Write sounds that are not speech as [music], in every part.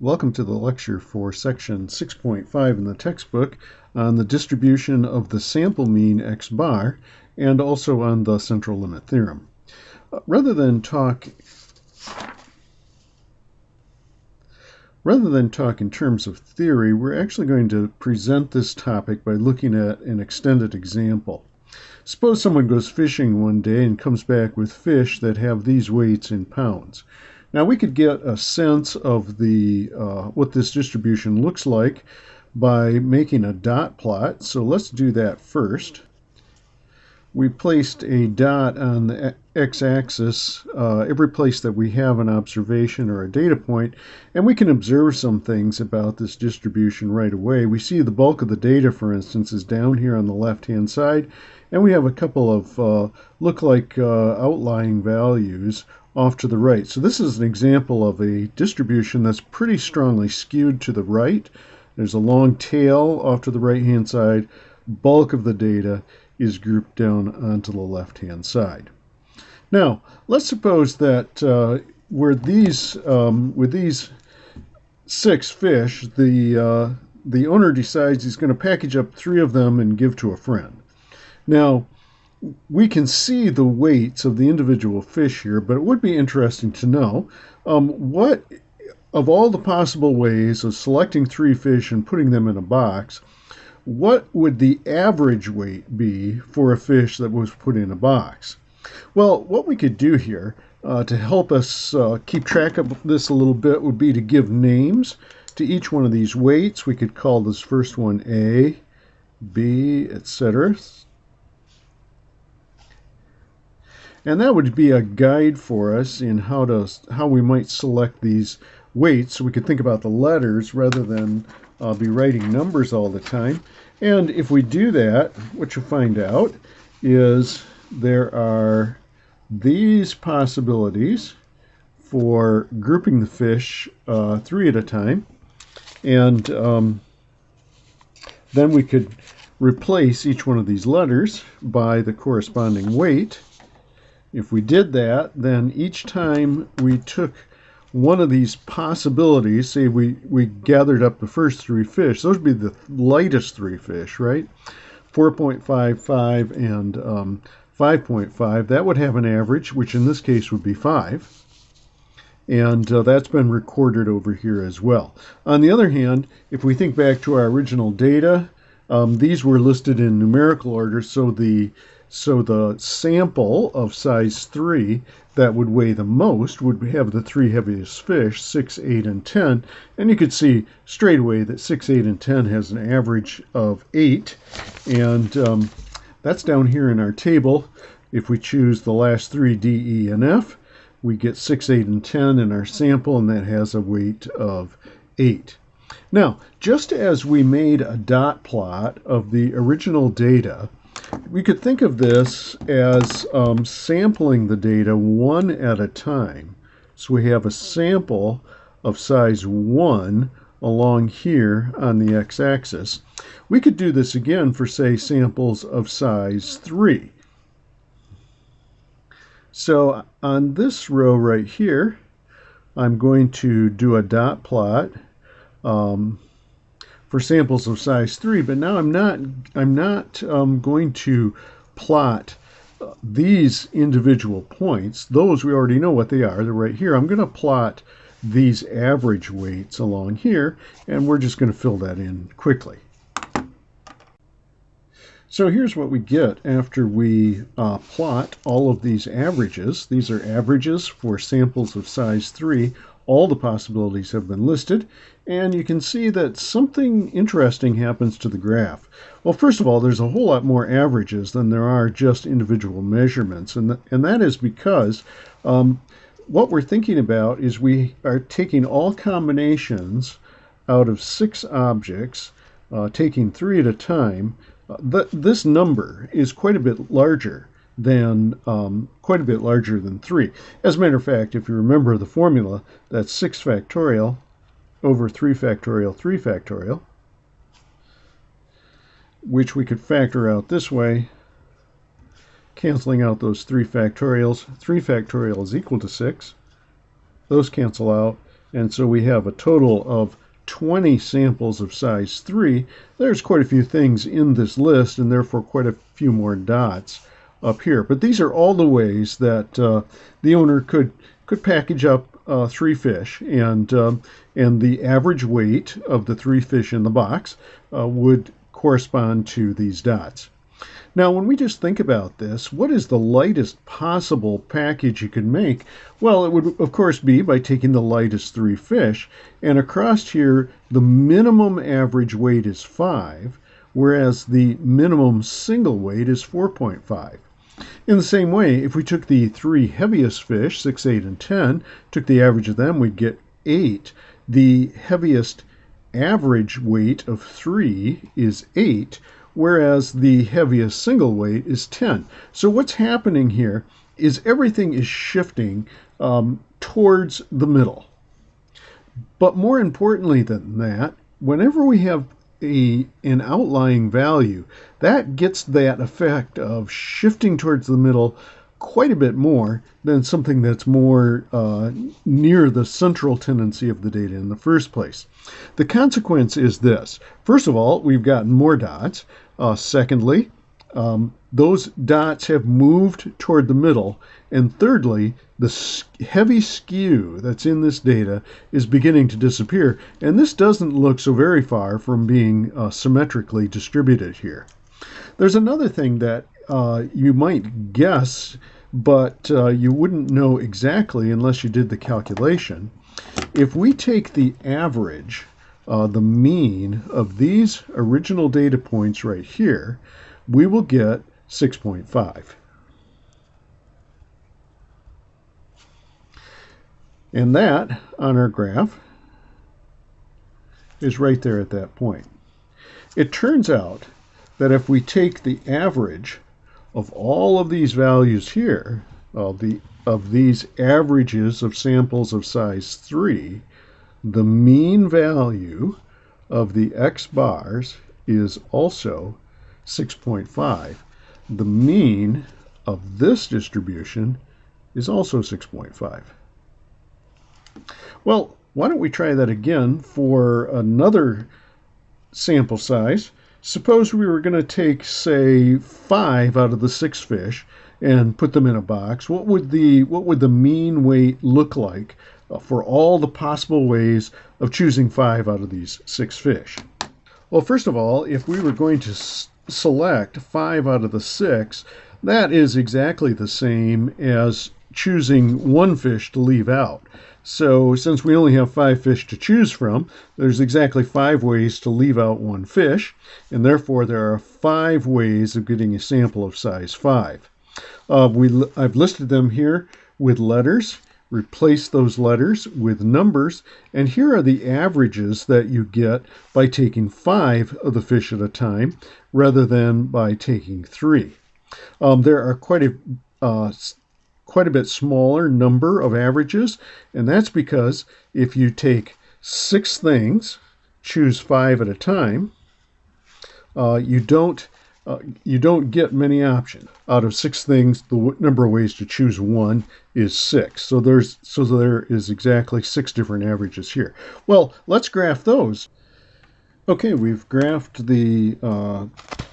Welcome to the lecture for section 6.5 in the textbook on the distribution of the sample mean x bar and also on the central limit theorem. Uh, rather than talk Rather than talk in terms of theory, we're actually going to present this topic by looking at an extended example. Suppose someone goes fishing one day and comes back with fish that have these weights in pounds. Now we could get a sense of the uh, what this distribution looks like by making a dot plot. So let's do that first. We placed a dot on the x-axis uh, every place that we have an observation or a data point, and we can observe some things about this distribution right away. We see the bulk of the data, for instance, is down here on the left-hand side, and we have a couple of uh, look like uh, outlying values off to the right. So this is an example of a distribution that's pretty strongly skewed to the right. There's a long tail off to the right hand side. Bulk of the data is grouped down onto the left hand side. Now, let's suppose that uh, where these, um, with these six fish, the, uh, the owner decides he's going to package up three of them and give to a friend. Now, we can see the weights of the individual fish here, but it would be interesting to know um, what, of all the possible ways of selecting three fish and putting them in a box, what would the average weight be for a fish that was put in a box? Well, what we could do here uh, to help us uh, keep track of this a little bit would be to give names to each one of these weights. We could call this first one A, B, etc. And that would be a guide for us in how to how we might select these weights so we could think about the letters rather than uh, be writing numbers all the time. And if we do that, what you'll find out is there are these possibilities for grouping the fish uh, three at a time. And um, then we could replace each one of these letters by the corresponding weight. If we did that, then each time we took one of these possibilities, say we, we gathered up the first three fish, those would be the lightest three fish, right? 4.55 and um, 5.5, that would have an average, which in this case would be 5. And uh, that's been recorded over here as well. On the other hand, if we think back to our original data, um, these were listed in numerical order, so the so the sample of size 3 that would weigh the most would have the three heaviest fish, 6, 8, and 10. And you could see straight away that 6, 8, and 10 has an average of 8. And um, that's down here in our table. If we choose the last three, D, E, and F, we get 6, 8, and 10 in our sample, and that has a weight of 8. Now, just as we made a dot plot of the original data, we could think of this as um, sampling the data one at a time. So we have a sample of size 1 along here on the x-axis. We could do this again for, say, samples of size 3. So on this row right here, I'm going to do a dot plot. Um, for samples of size 3, but now I'm not, I'm not um, going to plot uh, these individual points. Those we already know what they are. They're right here. I'm going to plot these average weights along here, and we're just going to fill that in quickly. So here's what we get after we uh, plot all of these averages. These are averages for samples of size 3 all the possibilities have been listed, and you can see that something interesting happens to the graph. Well, first of all, there's a whole lot more averages than there are just individual measurements, and, th and that is because um, what we're thinking about is we are taking all combinations out of six objects, uh, taking three at a time. Uh, th this number is quite a bit larger than um, quite a bit larger than 3. As a matter of fact, if you remember the formula, that's 6 factorial over 3 factorial 3 factorial, which we could factor out this way, canceling out those 3 factorials. 3 factorial is equal to 6. Those cancel out. And so we have a total of 20 samples of size 3. There's quite a few things in this list and therefore quite a few more dots up here. But these are all the ways that uh, the owner could could package up uh, three fish, and um, and the average weight of the three fish in the box uh, would correspond to these dots. Now, when we just think about this, what is the lightest possible package you could make? Well, it would, of course, be by taking the lightest three fish, and across here, the minimum average weight is 5, whereas the minimum single weight is 4.5. In the same way, if we took the three heaviest fish, 6, 8, and 10, took the average of them, we'd get 8. The heaviest average weight of 3 is 8, whereas the heaviest single weight is 10. So what's happening here is everything is shifting um, towards the middle. But more importantly than that, whenever we have a an outlying value, that gets that effect of shifting towards the middle quite a bit more than something that's more uh, near the central tendency of the data in the first place. The consequence is this. First of all, we've gotten more dots. Uh, secondly, um, those dots have moved toward the middle. And thirdly, the heavy skew that's in this data is beginning to disappear. And this doesn't look so very far from being uh, symmetrically distributed here. There's another thing that uh, you might guess, but uh, you wouldn't know exactly unless you did the calculation. If we take the average, uh, the mean of these original data points right here, we will get 6.5. And that, on our graph, is right there at that point. It turns out that if we take the average of all of these values here, of, the, of these averages of samples of size 3, the mean value of the x bars is also 6.5. The mean of this distribution is also 6.5. Well, why don't we try that again for another sample size. Suppose we were going to take, say, five out of the six fish and put them in a box. What would the what would the mean weight look like uh, for all the possible ways of choosing five out of these six fish? Well, first of all, if we were going to select five out of the six, that is exactly the same as choosing one fish to leave out. So since we only have five fish to choose from, there's exactly five ways to leave out one fish, and therefore there are five ways of getting a sample of size 5. Uh, we, I've listed them here with letters. Replace those letters with numbers, and here are the averages that you get by taking five of the fish at a time rather than by taking three. Um, there are quite a uh, quite a bit smaller number of averages, and that's because if you take six things, choose five at a time, uh, you don't uh, you don't get many options. Out of six things, the w- number of ways to choose one is six. So there's so there is exactly six different averages here. Well, let's graph those. Okay, we've graphed the uh,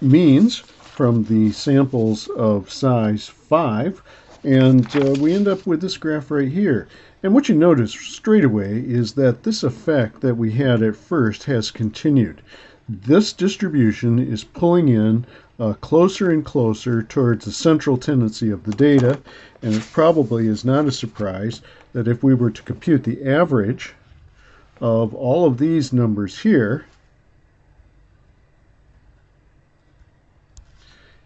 means from the samples of size 5, and uh, we end up with this graph right here. And what you notice straight away is that this effect that we had at first has continued. This distribution is pulling in uh, closer and closer towards the central tendency of the data, and it probably is not a surprise that if we were to compute the average of all of these numbers here,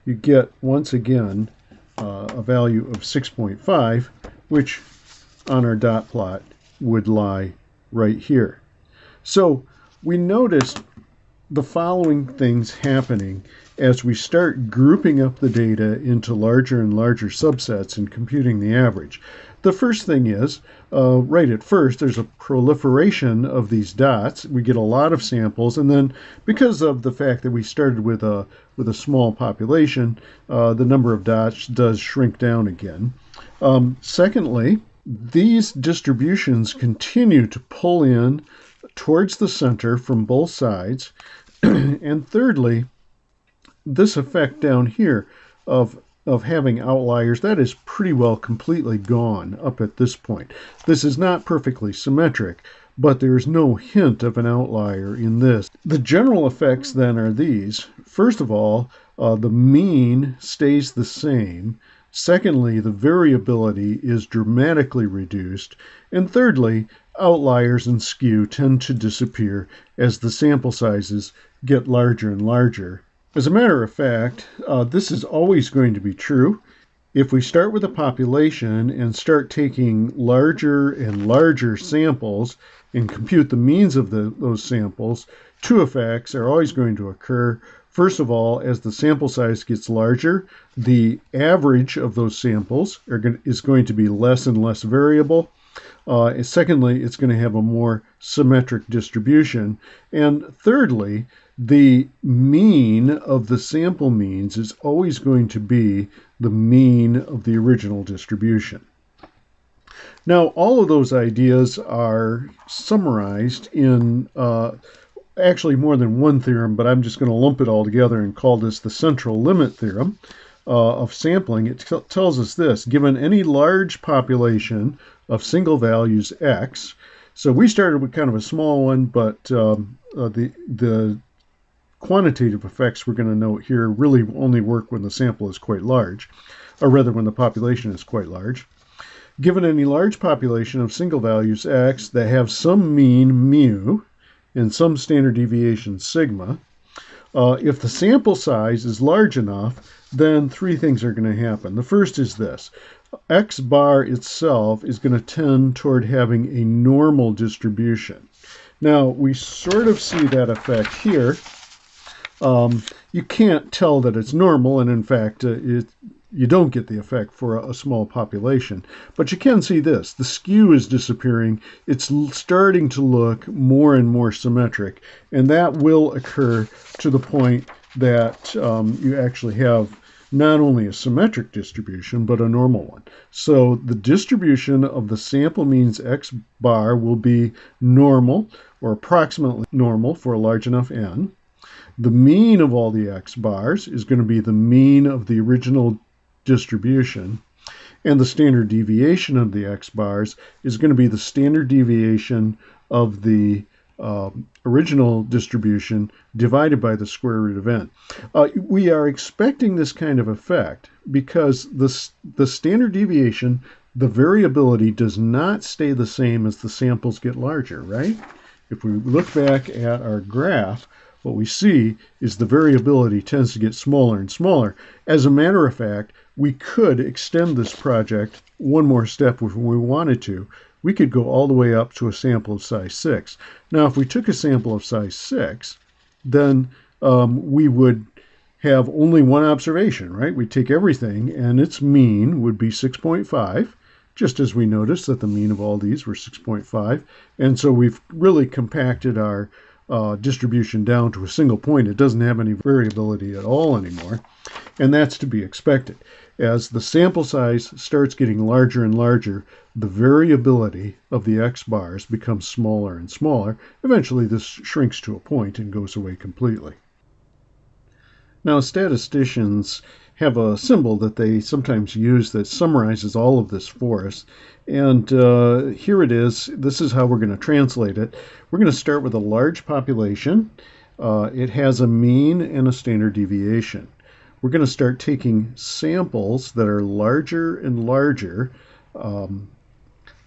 you get, once again, uh, a value of 6.5, which on our dot plot would lie right here. So we noticed the following things happening as we start grouping up the data into larger and larger subsets and computing the average. The first thing is, uh, right at first, there's a proliferation of these dots. We get a lot of samples, and then because of the fact that we started with a with a small population, uh, the number of dots does shrink down again. Um, secondly, these distributions continue to pull in towards the center from both sides. [clears throat] and thirdly, this effect down here of of having outliers, that is pretty well completely gone up at this point. This is not perfectly symmetric, but there's no hint of an outlier in this. The general effects then are these. First of all, uh, the mean stays the same. Secondly, the variability is dramatically reduced. And thirdly, outliers and skew tend to disappear as the sample sizes get larger and larger. As a matter of fact, uh, this is always going to be true. If we start with a population and start taking larger and larger samples and compute the means of the, those samples, two effects are always going to occur. First of all, as the sample size gets larger, the average of those samples is going to be less and less variable. Uh, secondly, it's going to have a more symmetric distribution. And thirdly, the mean of the sample means is always going to be the mean of the original distribution. Now, all of those ideas are summarized in uh, actually more than one theorem, but I'm just going to lump it all together and call this the central limit theorem uh, of sampling. It tells us this given any large population of single values x, so we started with kind of a small one, but um, uh, the the quantitative effects we're going to note here really only work when the sample is quite large, or rather when the population is quite large. Given any large population of single values x that have some mean mu and some standard deviation sigma, uh, if the sample size is large enough, then three things are going to happen. The first is this. X bar itself is going to tend toward having a normal distribution. Now, we sort of see that effect here um, you can't tell that it's normal, and in fact, uh, it, you don't get the effect for a, a, small population. But you can see this the skew is disappearing, it's starting to look more and more symmetric, and that will occur to the point that um, you actually have not only a symmetric distribution, but a normal one. So the distribution of the sample means x bar will be normal or approximately normal for a large enough n. The mean of all the x bars is going to be the mean of the original distribution. And the standard deviation of the x bars is going to be the standard deviation of the uh, original distribution divided by the square root of n. Uh, we are expecting this kind of effect because the, the standard deviation, the variability does not stay the same as the samples get larger, right? If we look back at our graph, what we see is the variability tends to get smaller and smaller. As a matter of fact, we could extend this project one more step if we wanted to. We could go all the way up to a sample of size 6. Now, if we took a sample of size 6, then um, we would have only one observation, right? We take everything, and its mean would be 6.5, just as we noticed that the mean of all these were 6.5. And so we've really compacted our uh, distribution down to a single point. It doesn't have any variability at all anymore, and that's to be expected. As the sample size starts getting larger and larger, the variability of the x bars becomes smaller and smaller. Eventually, this shrinks to a point and goes away completely. Now, statisticians have a symbol that they sometimes use that summarizes all of this for us. And uh, here it is. This is how we're going to translate it. We're going to start with a large population. Uh, it has a mean and a standard deviation. We're going to start taking samples that are larger and larger um,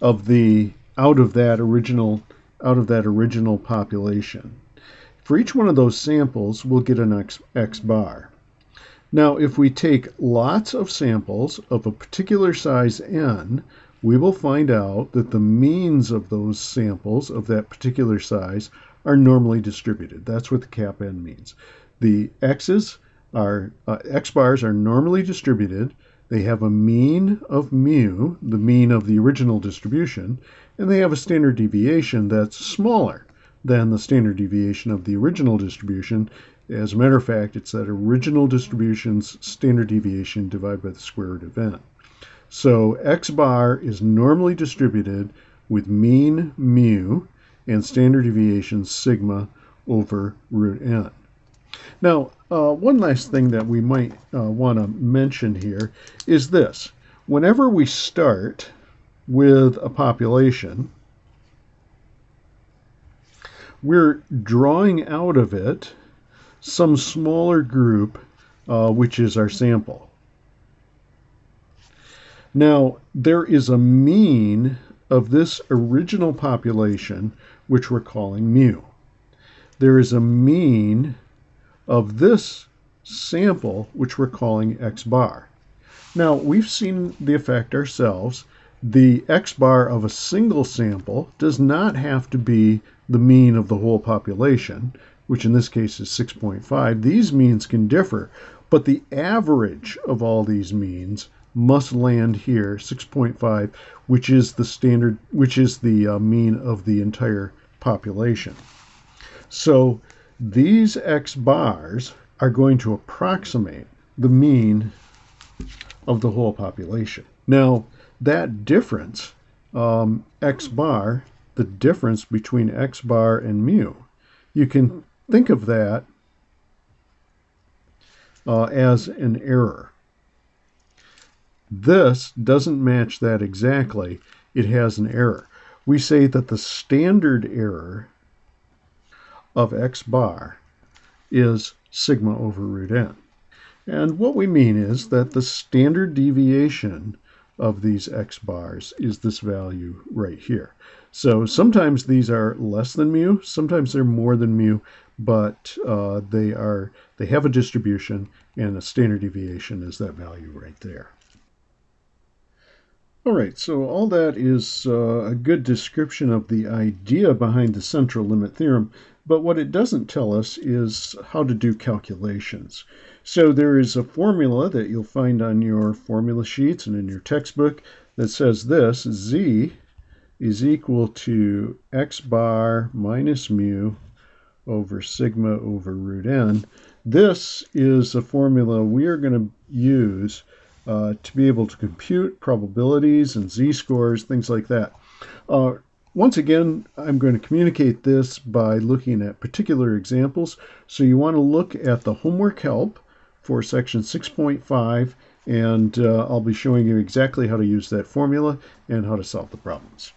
of the out of that original out of that original population. For each one of those samples, we'll get an X, X bar. Now, if we take lots of samples of a particular size n, we will find out that the means of those samples of that particular size are normally distributed. That's what the cap n means. The x's are uh, x bars are normally distributed. They have a mean of mu, the mean of the original distribution, and they have a standard deviation that's smaller than the standard deviation of the original distribution as a matter of fact, it's that original distribution's standard deviation divided by the square root of n. So x bar is normally distributed with mean mu and standard deviation sigma over root n. Now, uh, one last thing that we might uh, want to mention here is this. Whenever we start with a population, we're drawing out of it some smaller group, uh, which is our sample. Now, there is a mean of this original population, which we're calling mu. There is a mean of this sample, which we're calling x bar. Now, we've seen the effect ourselves. The x bar of a single sample does not have to be the mean of the whole population, which in this case is 6.5. These means can differ, but the average of all these means must land here, 6.5, which is the standard, which is the uh, mean of the entire population. So these x bars are going to approximate the mean of the whole population. Now, that difference, um, x bar, the difference between x bar and mu, you can think of that uh, as an error. This doesn't match that exactly. It has an error. We say that the standard error of x bar is sigma over root n. And what we mean is that the standard deviation of these x bars is this value right here. So sometimes these are less than mu, sometimes they're more than mu, but uh, they are they have a distribution and a standard deviation is that value right there. All right, so all that is uh, a good description of the idea behind the central limit theorem, but what it doesn't tell us is how to do calculations. So there is a formula that you'll find on your formula sheets and in your textbook that says this, z is equal to x bar minus mu over sigma over root n. This is a formula we are going to use uh, to be able to compute probabilities and z-scores, things like that. Uh, once again, I'm going to communicate this by looking at particular examples. So you want to look at the homework help for section 6.5, and uh, I'll be showing you exactly how to use that formula and how to solve the problems.